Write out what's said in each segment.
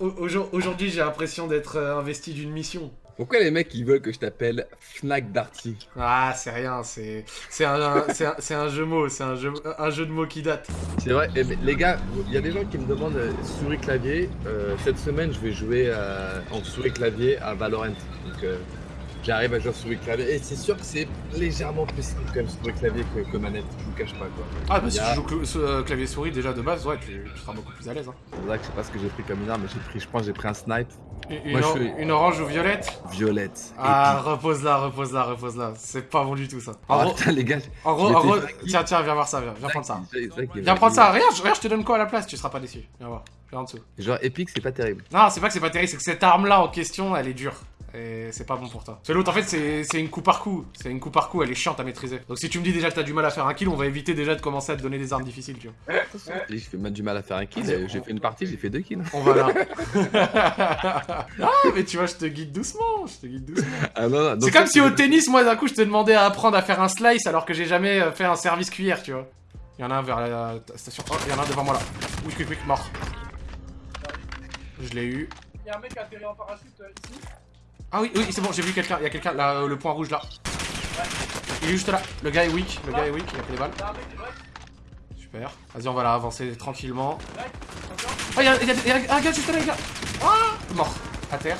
au- aujourd- aujourd'hui, j'ai l'impression d'être euh, investi d'une mission. Pourquoi les mecs ils veulent que je t'appelle Fnac Darty? Ah, c'est rien, c'est c'est un, un, c'est un jeu mot, c'est un jeu, un jeu de mots qui date. C'est vrai, eh les gars, il y a des gens qui me demandent euh, souris clavier. Euh, cette semaine, je vais jouer euh, en souris clavier à Valorant. Donc, j'arrive à jouer souris clavier. Et c'est sûr que c'est légèrement plus simple quand même souris clavier que, que manette. Je vous cache pas quoi. Ah, bah si a- tu joues cl- euh, clavier souris déjà de base, ouais, tu, tu seras beaucoup plus à l'aise. Hein. C'est vrai que je sais pas ce que j'ai pris comme une arme, mais j'ai pris, je pense, j'ai pris un snipe Une, Moi, je suis- une orange ou violette? Violette. Ah, repose-la, repose-la, repose-la. C'est pas bon du tout ça. En Ah gros, putain les gars, en gros, en tiens, tiens, viens voir ça, viens, viens prendre ça. Viens prendre ça, regarde, je- regarde, je te donne quoi à la place, tu seras pas déçu. Viens voir, viens en dessous. Genre épique, c'est pas terrible. Non, c'est pas que c'est pas terrible, c'est que cette arme-là en question, elle est dure. Et c'est pas bon pour toi. Parce que l'autre, en fait, c'est c'est une coup par coup. C'est une coup par coup, elle est chiante à maîtriser. Donc si tu me dis déjà que t'as du mal à faire un kill, on va éviter déjà de commencer à te donner des armes difficiles, tu vois. J'ai fait mal du mal à faire un kill. J'ai fait une partie, j'ai fait deux kills. On va là. ah, mais tu vois, je te guide doucement, je te guide doucement. Ah non, non. donc C'est comme si au tennis, moi, d'un coup, je te demandais à apprendre à faire un slice alors que j'ai jamais euh, fait un service cuillère, tu vois. Il y en a un vers la station. Oh, il y en a un devant moi là. Oui, quick, quick, mort. Je l'ai eu. Il y a un mec qui a atterri en parachute euh, ici. Ah oui, oui, c'est bon, j'ai vu quelqu'un. Il y a quelqu'un euh, le point rouge là. Il est juste là. Le gars est weak. Le gars est weak. Il a pris des balles. Super. Vas-y, on va là avancer tranquillement. Ah, il y a, y un gars juste là, les gars. Ah Mort. À terre.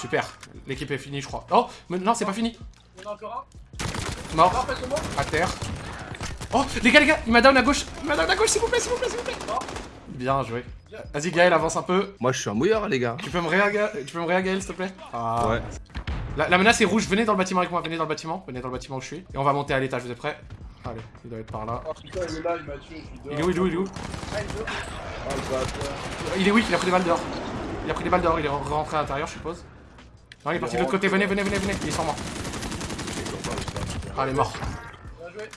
Super. L'équipe est finie, je crois. Oh, non, c'est pas fini. Mort. À terre. Oh, les gars, les gars, il m'a down à gauche. Il m'a down à gauche, s'il vous plaît, s'il vous plaît, s'il vous plaît. Bien joué. Vas-y, Gaël, avance un peu. Moi, je suis un mouilleur, les gars. Tu peux me réa, Ga- tu peux me réa, Gaël, s'il te plaît? Ah. Ouais. La, la menace est rouge. Venez dans le bâtiment avec moi. Venez dans le bâtiment. Venez dans le bâtiment où je suis. Et on va monter à l'étage. Vous êtes prêts Allez, il doit être par là. Oh putain, il est là, il m'a tué, je suis dehors. Il est où Il est où Il est où? Ah, il est. Oh. Il est weak. Il a pris des balles dehors. Il a pris des balles dehors. Il est rentré à l'intérieur, je suppose. Non, il est parti de l'autre côté. Venez, venez, venez, venez. Il est sur moi. Ah, il est mort. Bien joué.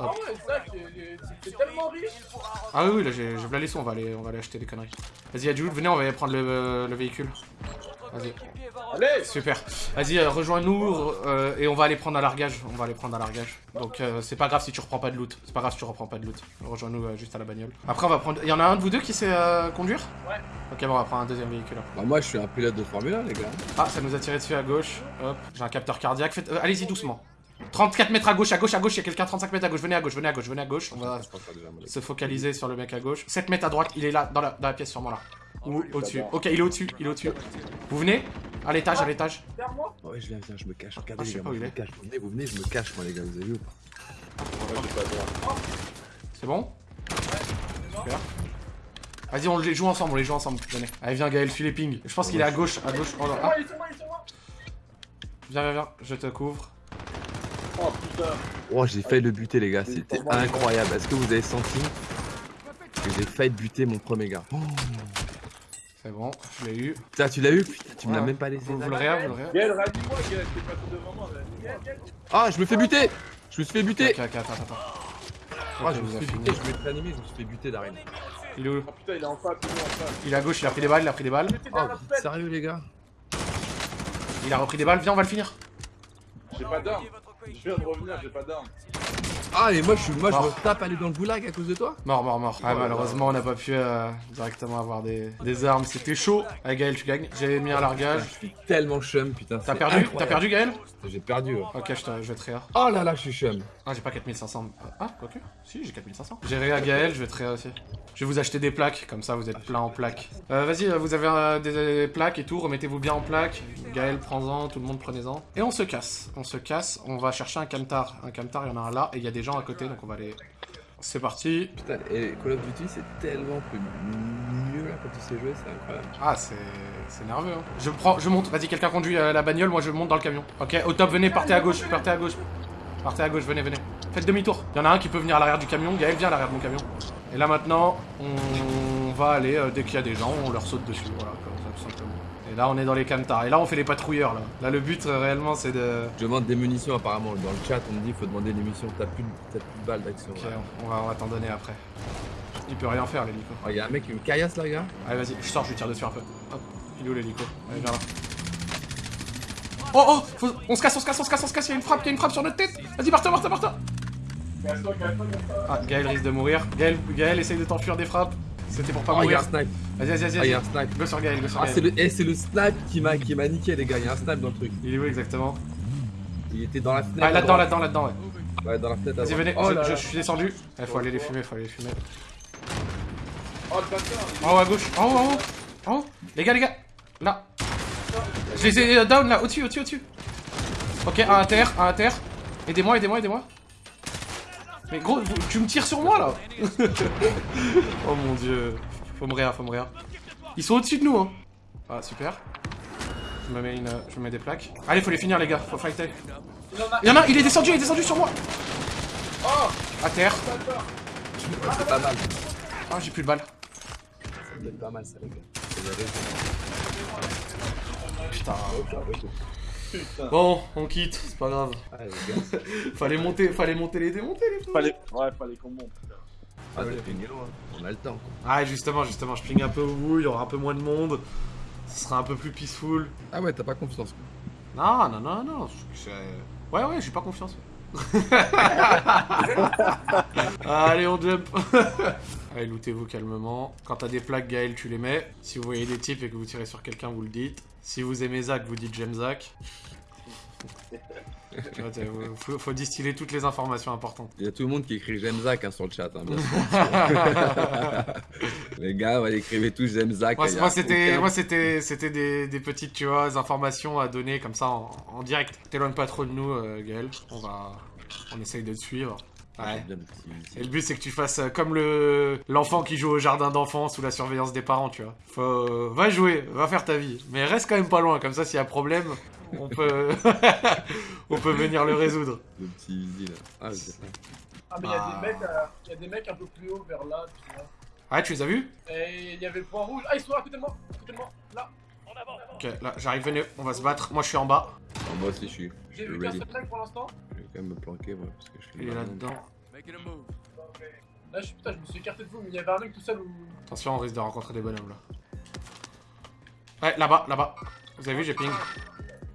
Ah ouais, Zach, il est- t'es tellement riche. Ah oui, oui, là j'ai les sons, on va aller, on va aller acheter des conneries. Vas-y, Adjoud, venez, on va aller prendre le, le véhicule. Vas-y, Allez super. Vas-y, euh, rejoins-nous euh, et on va aller prendre un largage. On va aller prendre un largage. Donc euh, c'est pas grave si tu reprends pas de loot. C'est pas grave si tu reprends pas de loot. Rejoins-nous euh, juste à la bagnole. Après, on va prendre. Il y en a un de vous deux qui sait euh, conduire? Ouais. Ok, bon, on va prendre un deuxième véhicule. Bah, moi, je suis un pilote de Formule 1, les gars. Ah, ça nous a tiré dessus à gauche. Hop, j'ai un capteur cardiaque. Faites- euh, Allez-y doucement. 34 mètres à gauche, à gauche, à gauche, il y a quelqu'un, 35 mètres à gauche, venez à gauche, venez à gauche, venez à gauche, on va se focaliser sur le mec à gauche. 7 mètres à droite, il est là, dans la, dans la pièce sûrement là. Ou au-dessus. Ok, il est au-dessus, il est au-dessus. Vous venez À l'étage, à l'étage. Derrière moi? Ouais, je viens, viens, je me cache. Regardez, Ah, les gars, où je il me cache. Vous venez, vous venez, je me cache, moi, les gars, vous avez vu ou pas? C'est bon? Super. Vas-y, on les joue ensemble, on les joue ensemble. Venez. Allez, viens, Gaël, file les ping. Je pense qu'il est à gauche, à gauche. Oh, là. Ah, Ouais, il est sur moi, il est sur moi. viens, viens, viens, je te couvre. Oh putain. Oh, j'ai failli le buter, les gars. C'était incroyable. Est-ce que vous avez senti que j'ai failli buter mon premier gars? Oh, C'est bon, je l'ai eu. Putain, tu l'as eu? Putain, tu me l'as même pas laissé. Vous, vous le réa, vous le réa Gaël, rallie-moi, Gaël, t'es passé devant moi. Ah, je me fais buter Je me suis fait buter Ok, ok, attends, attends. Ah, je me vous suis fait fini. buter, je voulais réanimer, je me suis fait buter d'arène. Il est où Oh putain, il est en face, il est en face. Il est à gauche, il a pris des balles, il a pris des balles. Oh, sérieux, les gars? Il a repris des balles, viens, on va le finir. J'ai pas d'armes. Je viens de revenir, j'ai pas d'armes. Ah, et moi, je, suis, moi, je me tape aller dans le goulag à cause de toi Mort, mort, mort. Ah, malheureusement, on n'a pas pu euh, directement avoir des, des armes. C'était chaud. Allez, Gaël, tu gagnes. J'ai mis un largage. Je suis tellement chum, putain. T'as perdu T'as perdu, Gaël J'ai perdu, ouais. Ok, je, te, je vais te réa. Oh là là, je suis chum. Ah, j'ai pas 4500. Ah, quoique. Si, j'ai 4500. J'ai réa Gaël, je vais te réa aussi. Je vais vous acheter des plaques, comme ça vous êtes plein en plaques. Euh, Vas-y, euh, vous avez euh, des, des plaques et tout, remettez-vous bien en plaques. Gaël, prends-en, tout le monde prenez-en. Et on se casse. On se casse, on va chercher un camtar. Un camtar, il y en a un là, et il y a des gens à côté, donc on va aller. C'est parti. Putain, et Call of Duty, c'est tellement plus mieux là quand tu sais jouer, c'est incroyable. Ah, c'est nerveux. Hein. Je prends, je monte. Vas-y, quelqu'un conduit euh, la bagnole, moi je monte dans le camion. Ok, au top, venez, partez à gauche, partez à gauche. Partez à gauche, venez, venez. Faites demi-tour. Il y en a un qui peut venir à l'arrière du camion. Gaël, viens à l'arrière de mon camion. Et là maintenant, on va aller, euh, dès qu'il y a des gens, on leur saute dessus. Voilà, comme ça, tout simplement. Et là, on est dans les camtars. Et là, on fait les patrouilleurs, là. Là, le but, euh, réellement, c'est de... Je demande des munitions apparemment. Dans le chat, on me dit faut demander des munitions. T'as plus, de- plus de balles d'action. Ok, on va, on va t'en donner après. Il peut rien faire, l'hélico. Oh, y a un mec qui me caillasse là, gars. Allez, vas-y, je sors, je lui tire dessus un peu. Hop, il est où l'hélico? Allez, viens là. Oh, oh faut- On se casse, on se casse, on se casse, on se casse, il y a une frappe, il y a une frappe sur notre tête Vas-y, barre-toi, barre-toi, barre-toi. Ah, Gaël risque de mourir. Gaël, Gaël essaye de t'enfuir des frappes. C'était pour pas Oh, il y a mourir. un snipe. Vas-y, vas-y, Ah, il y vas-y. a un snipe. Go sur Gaël, go sur Ah, c'est Gaël. le, eh, c'est le snipe qui m'a qui m'a niqué, les gars. Il y a un snipe dans le truc. Il est où exactement? Il était dans la fenêtre. Ah, là-dedans, là-dedans, là-dedans, ouais. Ouais, dans la fenêtre. Vas-y, venez, Oh je, là je là. suis descendu. Il faut aller les fumer, faut aller les fumer. Oh le bâtard En haut à gauche, en haut, en haut, en haut. Les gars, les gars, là. Je les ai euh, down là, au-dessus, au-dessus, au-dessus. Ok, un à terre, un à terre. Aidez-moi, aidez-moi, aidez-moi. Mais gros, tu me tires sur moi là Oh mon dieu. Faut me réa, faut me réa. Ils sont au-dessus de nous, hein. Ah, super. Je me mets une, je me mets des plaques. Allez, faut les finir les gars, faut fighter. Il y en a, un, il est descendu, il est descendu sur moi. Oh À terre. C'est pas mal. Ah, j'ai plus de balles. Être pas mal, ça, les gars. C'est. Putain. Putain Bon, on quitte, c'est pas grave. Ah. Fallait monter, fallait monter les démonter les fous. Fallait... Ouais, fallait qu'on monte. Ah, fait mieux, hein. On a le temps. quoi. Ah justement, justement, je ping un peu au bout, il y aura un peu moins de monde. Ce sera un peu plus peaceful. Ah ouais, t'as pas confiance. quoi. Non, non, non, non. Ouais, ouais, j'ai pas confiance. Allez, on jump. Allez, lootez-vous calmement. Quand t'as des plaques, Gaël, tu les mets. Si vous voyez des types et que vous tirez sur quelqu'un, vous le dites. Si vous aimez Zach, vous dites j'aime Zach. Faut, faut distiller toutes les informations importantes. Il y a tout le monde qui écrit j'aime Zach hein, sur le chat. Hein, bien sûr. les gars, ouais, écrivez tous j'aime Zach. Moi, c'était, aucun- moi c'était, c'était des, des petites, tu vois, informations à donner comme ça en, en direct. T'éloigne pas trop de nous, euh, Gaël. On va, on essaye de te suivre. Ouais. bien petit- Et le but c'est que tu fasses euh, comme le l'enfant qui joue au jardin d'enfants sous la surveillance des parents, tu vois. Faut, euh, va jouer, va faire ta vie, mais reste quand même pas loin. Comme ça, s'il y a problème, on peut, on peut venir le résoudre. Le petit Easy, là. Ah, c'est ça. Ah mais il y a Ah. des mecs, euh, il y a des mecs un peu plus haut vers là, tu vois. Ah, tu les as vus? Et il y avait le point rouge. Ah ils sont à côté de moi, à côté de moi, là. Ok, là, j'arrive, venez, on va se battre. Moi, je suis en bas. Alors, moi aussi, je suis, J'ai vu qu'un seul mec pour l'instant. Je vais quand même me planquer, moi, parce que je suis Il est là. là-dedans. Là je suis putain, je me suis écarté de vous, mais il y avait un mec tout seul où. Attention, on risque de rencontrer des bonhommes là. Ouais, là-bas, là-bas. Vous avez vu, j'ai ping.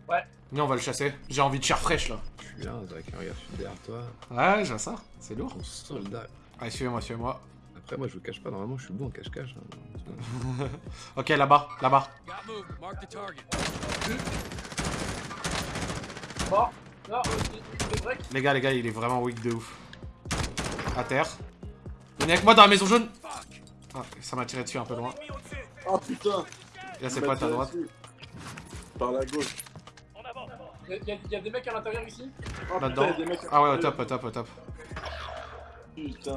Ouais. Venez, on va le chasser. J'ai envie de chair fraîche là. Je suis là, Zach, regarde, je suis derrière toi. Ouais, je vois ça. C'est lourd. Ton soldat. Allez, suivez-moi, suivez-moi. Après, moi, je vous cache pas, normalement, je suis bon en cache-cache. hein. Ok, là-bas, là-bas. Non, euh, break. Les gars, les gars, il est vraiment weak de ouf. À terre. Venez avec moi dans la maison jaune. Ah, ça m'a tiré dessus un peu loin. Oh putain Là, c'est pas à ta droite. Par la gauche. Il y, a- des mecs à l'intérieur ici? Oh Là-dedans. Ah ouais, au top, au top, au top. Putain.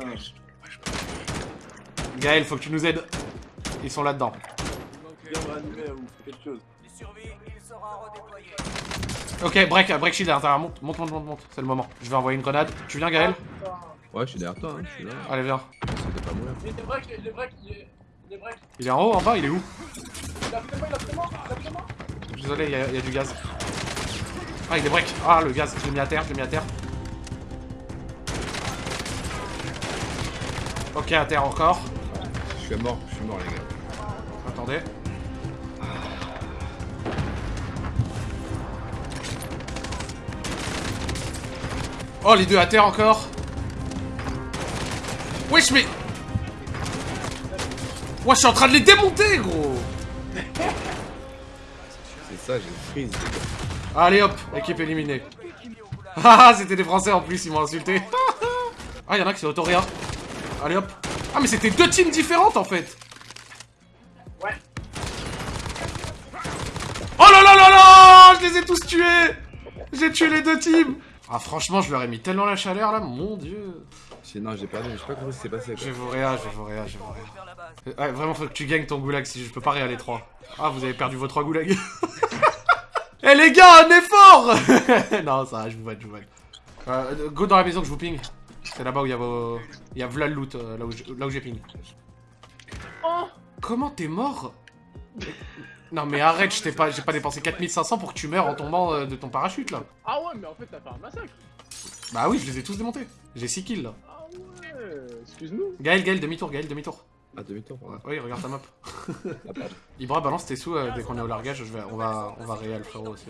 Gaël, faut que tu nous aides. Ils sont là-dedans. Viens me ranimer ou fais quelque chose. Ok, break, break shield à l'intérieur. Monte, monte, monte, monte, monte. C'est le moment. Je vais envoyer une grenade. Tu viens, Gaël. Ouais, je suis derrière toi, hein, je suis là. Allez, viens. Pas. Il break, il est break, il est. Il est break. Il est en haut, en bas, il est où Il a fait moi, il a fait moi, il a. Désolé, il y, a- il y a du gaz. Ah, il est break. Ah, le gaz, je l'ai mis à terre, je l'ai mis à terre. Ok, à terre encore. Je suis mort, je suis mort, les gars. Attendez. Oh, les deux à terre encore. Wesh, mais... Moi, je suis en train de les démonter, gros C'est ça, j'ai freeze, les gars. Allez, hop, équipe éliminée. Ah, c'était des Français en plus, ils m'ont insulté. Ah, il y en a qui sont autoréa. Allez, hop. Ah, mais c'était deux teams différentes, en fait. Ouais. Oh là là là là Je les ai tous tués J'ai tué les deux teams Ah franchement je leur ai mis tellement la chaleur là, mon dieu Non, j'ai perdu, je sais pas comment ça s'est passé. Je Quoi. vais vous réa, je vais vous réa, je vais vous réa. Euh, Ouais vraiment faut que tu gagnes ton goulag si je peux pas réa les trois. Ah vous avez perdu vos trois goulags Eh les gars, un effort Non ça va, je vous vanne, je vous vanne. Euh, go dans la maison que je vous ping. C'est là-bas où il y a vos... Il y a v'là le loot, euh, là où j'ai- là où j'ai ping. Oh Comment t'es mort? Non mais arrête, je t'ai pas, j'ai pas dépensé 4500 pour que tu meurs en tombant euh, de ton parachute là. Ah ouais, mais en fait, t'as fait un massacre. Bah oui, je les ai tous démontés. J'ai 6 kills là. Ah ouais, excuse-nous. Gaël, Gaël, demi-tour, Gaël, demi-tour. Ah, demi-tour, pardon. Oui, regarde ta map. Ah. Ibra, balance tes sous euh, dès qu'on est au largage. Je vais, on va, on va réel frérot aussi.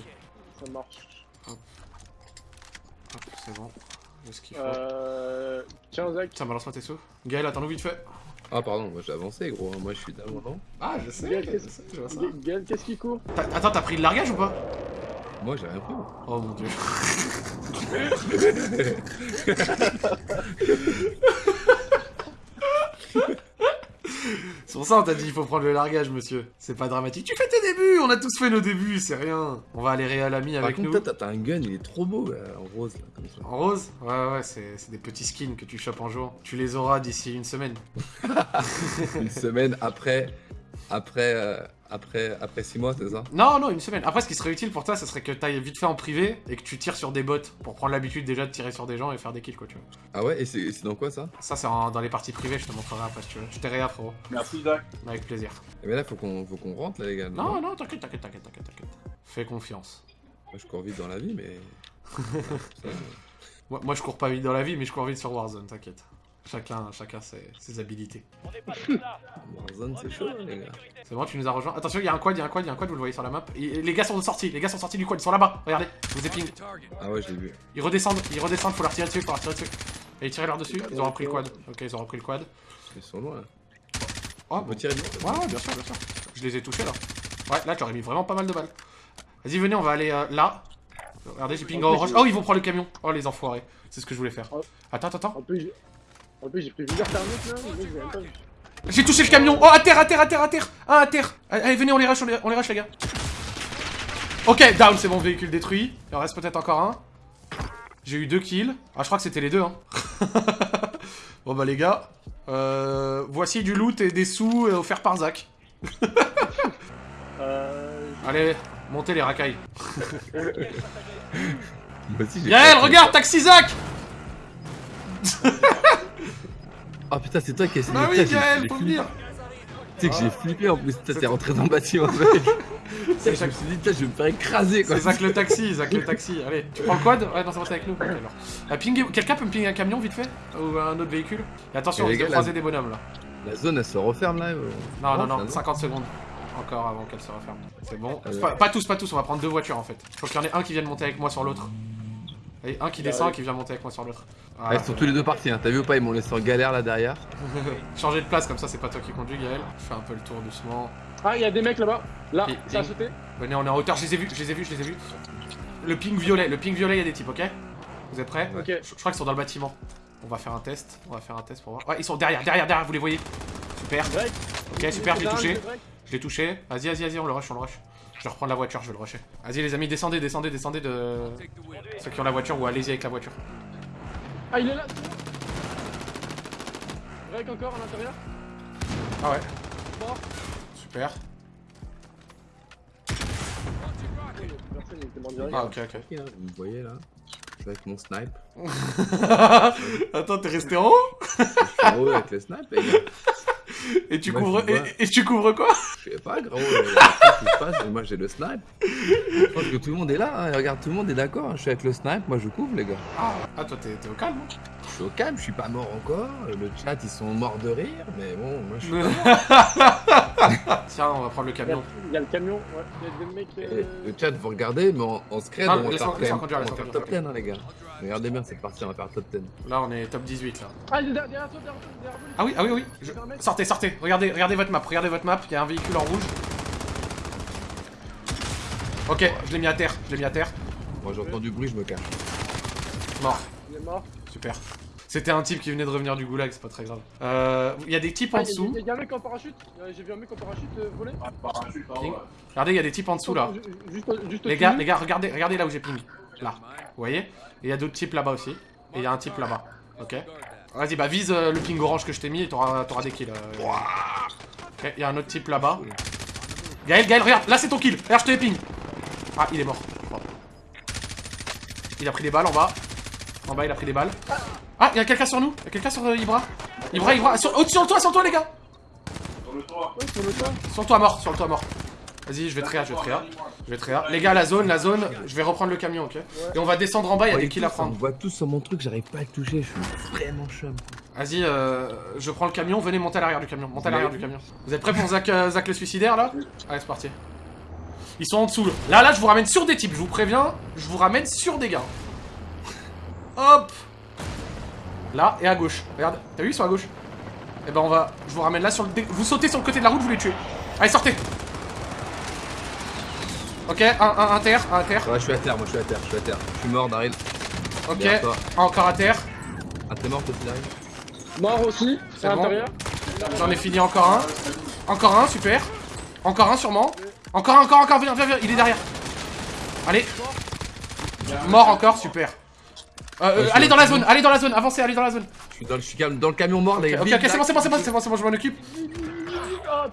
Ça marche. Hop, c'est bon. J'ai ce qu'il faut. Euh. Tiens, Zach. Tiens, balance-moi tes sous. Gaël, attends-nous vite fait. Ah, pardon, moi j'ai avancé, gros. hein. Moi je suis d'avant, non Ah, je sais, Gaël, je qu'est-ce sais, je vois ça. Gaël, qu'est-ce qui court? Attends, t'as pris le largage ou pas? Moi j'ai rien pris. moi. Oh mon dieu. C'est pour ça on t'a dit il faut prendre le largage, monsieur. C'est pas dramatique. Tu fais tes débuts, on a tous fait nos débuts, c'est rien. On va aller réal ami Par avec contre, nous. toi, t'as t'as un gun, il est trop beau, là, en rose, là, comme ça. En rose? Ouais, ouais, c'est c'est des petits skins que tu chopes en jour. Tu les auras d'ici une semaine. Une semaine après, après, euh, après, après 6 mois, c'est ça? Non, non, une semaine. Après, ce qui serait utile pour toi, ce serait que t'ailles vite fait en privé et que tu tires sur des bots pour prendre l'habitude déjà de tirer sur des gens et faire des kills, quoi, tu vois. Ah ouais, et c'est dans quoi ça? Ça, c'est dans les parties privées, je te montrerai après si tu veux. Je t'ai réa, frérot. Merci, Zach. Avec plaisir. Eh ben là, faut qu'on faut qu'on rentre, là, les gars. Non, non, t'inquiète, t'inquiète, t'inquiète, t'inquiète, t'inquiète. Fais confiance. Moi, je cours vite dans la vie, mais. Ça, Moi, moi, je cours pas vite dans la vie, mais je cours vite sur Warzone, t'inquiète. Chacun, chacun ses, ses habilités. Warzone, c'est chaud, les gars. C'est bon, tu nous as rejoint. Attention, il y a un quad, il y a un quad, il y a un quad, vous le voyez sur la map. Et- les gars sont sortis, les gars sont sortis du quad, ils sont là-bas. Regardez, je vous ai ping. Ah ouais, je l'ai vu. Ils redescendent, ils redescendent, faut leur tirer dessus, faut leur tirer dessus. Et ils tirent leur dessus, ils ont repris le quad. Ok, ils ont repris le quad. Ils sont loin, là. Oh, tirer. Ouais, ouais, bien sûr, bien sûr. Je les ai touchés là. Ouais, là, j'aurais mis vraiment pas mal de balles. Vas-y, venez, on va aller euh, là. Regardez, j'ai ping en orange. Oh, ils vont prendre le camion. Oh, les enfoirés. C'est ce que je voulais faire. Attends, attends, attends. En plus, j'ai- pris plusieurs thermiques là, j'ai même pas vu. J'ai touché le camion. Oh, à terre, à terre, à terre, à terre. Un à terre. Allez, venez, on les rush, on les, on les rush, les gars. Ok, down, c'est bon, véhicule détruit. Il en reste peut-être encore un. J'ai eu deux kills. Ah, je crois que c'était les deux, hein. bon, bah, les gars. Euh, voici du loot et des sous euh, offerts par Zach. Euh. Allez, montez les racailles. J'ai Yael, regarde, taxi Zach Ah putain, c'est toi qui as essayé de oui, Gaël, faut venir. Tu sais que j'ai flippé en plus, t'es rentré dans le bâtiment. C'est Je me suis dit, putain, je vais me faire écraser quoi. C'est Zach le taxi, Zach le taxi. Allez, tu prends le quad Ouais, non, ça va, c'est avec nous. Alors. Pinguer- Quelqu'un peut me pinguer un camion vite fait Ou un autre véhicule Et attention, on risque de croiser des bonhommes là. La zone elle se referme là. euh. Non, non, non, finalement. 50 secondes. Encore avant qu'elle se referme. C'est bon. Euh, Pas, pas tous, pas tous, on va prendre deux voitures en fait. Faut qu'il y en ait un qui vienne monter avec moi sur l'autre. Et un qui descend et qui vient monter avec moi sur l'autre. Ah, ils sont tous les deux partis, hein. t'as vu ou pas Ils m'ont laissé en galère là derrière. Changer de place comme ça, c'est pas toi qui conduis, Gaël. Je fais un peu le tour doucement. Ah, il y a des mecs là-bas. Là, Et- ça a sauté. Venez, on est en hauteur, je les ai vus, je les ai vus, je les ai vus. Le ping violet, le ping violet, il y a des types, ok Vous êtes prêts Ok. je, je crois qu'ils sont dans le bâtiment. On va faire un test, on va faire un test pour voir. Ouais, ils sont derrière, derrière, derrière, vous les voyez Super, ok, super, je l'ai touché. Je l'ai touché. Vas-y, vas-y, vas-y, on le rush, on le rush. Je vais reprendre la voiture, je vais le rusher. Vas-y, les amis, descendez, descendez, descendez de ceux qui ont la voiture ou allez-y avec la voiture. Ah, il est là. Drake encore à l'intérieur. Ah ouais, Mort. super. Ah, ok, ok. Ok, hein, Vous me voyez là Je suis avec mon snipe. Attends, t'es resté en haut? Je suis en haut avec le snipe les gars. Et tu Moi, couvres. Et, et tu couvres quoi? Je sais pas gros. euh, Qu'est-ce qui se passe Moi j'ai le snipe. Je pense que tout le monde est là. hein. Regarde, tout le monde est d'accord. Je suis avec le snipe. Moi je couvre les gars. Ah, toi, t'es au calme hein? Je suis au calme. Je suis pas mort encore. Le chat ils sont morts de rire. Mais bon, moi je suis. pas Tiens, on va prendre le camion. il y a le camion, ouais. Il y a des mecs. Eh, euh, Le chat, vous regardez, mais en, en scred, Ah, on va faire, top 10, hein, les gars. Regardez bien, c'est parti, on va faire top 10. Là, on est top 18 là. Ah, il est derrière toi, derrière toi, derrière vous. Ah oui, ah oui, oui. Je- Sortez, sortez. Regardez, regardez votre map. Regardez votre map. Il y a un véhicule en rouge. Ok, je l'ai mis à terre. Je l'ai mis à terre. Moi, j'entends du bruit, je me cache. Mort. Il est mort. Super. C'était un type qui venait de revenir du goulag, c'est pas très grave. Euh, Il y a des types en Ah, dessous. Il y a un mec en parachute. Euh, J'ai vu un mec en parachute euh, voler. Ah, parachute, Ping. ouais. Regardez, il y a des types en dessous là. Juste, juste Les gars, les gars, regardez, regardez là où j'ai ping. Là. Vous voyez Et il y a d'autres types là-bas aussi. Et il y a un type là-bas. Ok Vas-y, bah vise euh, le ping orange que je t'ai mis et t'auras t'auras des kills. euh. Ok, il y a un autre type là-bas. Gaël, Gaël, regarde, là c'est ton kill. Regarde, je te les ping. Ah, il est mort. Bon. Il a pris des balles en bas. En bas, il a pris des balles. Ah, il y a quelqu'un sur nous? Il y a quelqu'un sur euh, Ibra? Ibra, Ibra. Sur, au-dessus, sur le toit, sur le toit, les gars. Sur le toit. Ouais, sur le toit. Sur le toit mort, sur le toit mort. Vas-y, je vais tréa, je vais tréa. Je vais tréa. Les gars, la zone, la zone, je vais reprendre le camion, ok Et on va descendre en bas, il y a des kills à On prendre. voit tous sur mon truc, j'arrive pas à le toucher, je suis vraiment chum. Vas-y, euh, je prends le camion, venez monter à l'arrière du camion. Montez à l'arrière du camion. Vous êtes prêts pour Zach, euh, Zach le suicidaire là? Allez, c'est parti. Ils sont en dessous. Là, là, je vous ramène sur des types, je vous préviens. Je vous ramène sur des gars. Hop Là et à gauche. Regarde, t'as vu, ils sont à gauche? Et ben on va... Je vous ramène là sur le... Vous sautez sur le côté de la route, vous les tuez. Allez, sortez Ok, un, un, un terre, un terre. Ouais, je suis à terre, moi je suis à terre, je suis à terre. Je suis mort, Daryl. Ok, encore à terre. Ah, t'es mort, toi aussi, Daryl Mort aussi, C'est à bon. l'intérieur. J'en ai fini encore un. Encore un, super. Encore un, sûrement. Encore un, encore, encore, viens, viens, viens, il est derrière. Allez. Mort encore, super. Euh, euh, Ouais, allez dans la zone, allez dans la zone, avancez, allez dans la zone. Je suis dans le, je suis dans le camion mort, les Ok, gars. ok, c'est bon, c'est bon, c'est bon, c'est bon, c'est bon, je m'en occupe.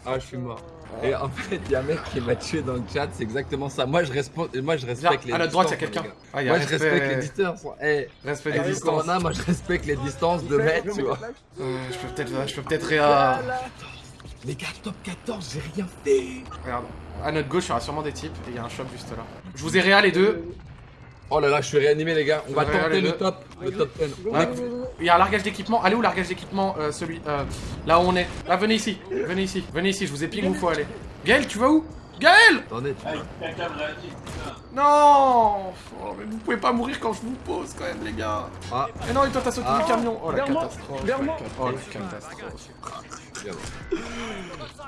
Ah, je suis mort. Et en fait, il y a un mec qui m'a tué dans le chat, c'est exactement ça. Moi, je, respo- moi, je respecte les à notre droite, il y a quelqu'un. les. Ah, Moi, je respecte les distances. Eh, respect des avec le distances. Corona, moi, je respecte les distances de mètres, tu vois. Euh, je peux peut-être, je peux peut-être réa... Les gars, top 14, j'ai rien fait. Regarde, à notre gauche, il y aura sûrement des types et il y a un shop juste là. Je vous ai réa les deux. Oh là là, je suis réanimé, les gars. On va tenter le top, le top 10. Ouais. Il y a un largage d'équipement. Allez où largage d'équipement euh, Celui. euh, là où on est? Là, venez ici. Venez ici. Venez ici, je vous ai ping où faut aller. Gaël, tu vas où? Gaël Attendez. Non Oh, mais Vous pouvez pas mourir quand je vous pose quand même, les gars. Ah. Mais non, et toi, t'as sauté Ah. du camion. Oh la catastrophe. Oh la catastrophe.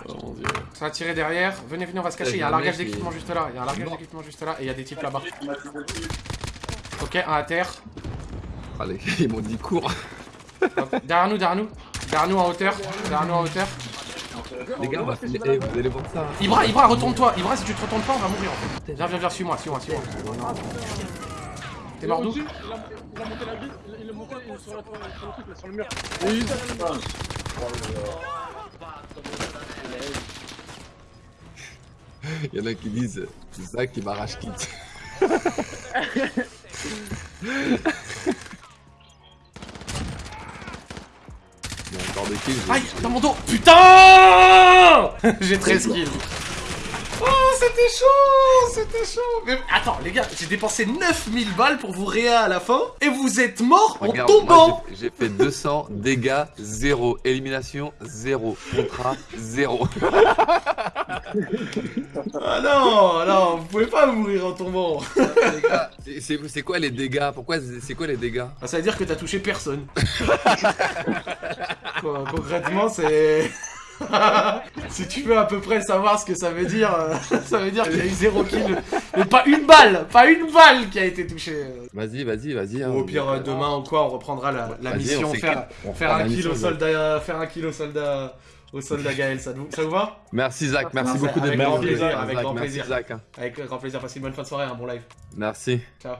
Oh mon dieu. Ça va tirer derrière. Venez, venez, on va se cacher. Il y a un Le largage il- d'équipement juste là. Il y a un largage d'équipement juste là. Et il y a des types là-bas. Il tiré. Ok, un à terre. Ah, les gars, ils m'ont dit cours. Derrière nous, derrière nous. Derrière nous en hauteur. Derrière nous en hauteur. Les gars, on va finir. Vous allez voir ça. Ibra, Ibra, retourne-toi. Ibra, si tu te retournes pas, on va mourir en fait. Viens, viens, viens, suis-moi, suis-moi, suis-moi. T'es mort d'où il a- Il a monté la ville, il a- il est monté il est sur la toile, sur le truc, là, sur le mur. Mur. Il y en a qui disent, c'est ça qui m'arrache quitte. dans mon dos Putain J'ai 13 kills. Oh, c'était chaud C'était chaud Mais attends, les gars, j'ai dépensé 9000 balles pour vous réa à la fin, et vous êtes morts en Regarde, tombant moi, j'ai- fait 200 dégâts, 0. Élimination, 0. Contrat, 0. Ah non, non, vous pouvez pas mourir en tombant c'est quoi les dégâts? Pourquoi c'est quoi les dégâts? Ah, Ça veut dire que t'as touché personne. Quoi, concrètement, c'est... si tu veux à peu près savoir ce que ça veut dire, euh, ça veut dire qu'il y a eu zéro kill. Mais pas une balle Pas une balle qui a été touchée. Vas-y, vas-y, vas-y. hein. Ou au pire, euh, demain ou quoi, on reprendra la, mission, on faire, un la mission, soldat, faire un kill au soldat, au soldat Gaël, ça, vous- ça vous va? Merci Zach, merci Avec beaucoup d'être grand venu. plaisir, Zach, avec grand plaisir. Zach, hein. Avec grand plaisir, passez une bonne fin de soirée, un bon live. Merci. Ciao.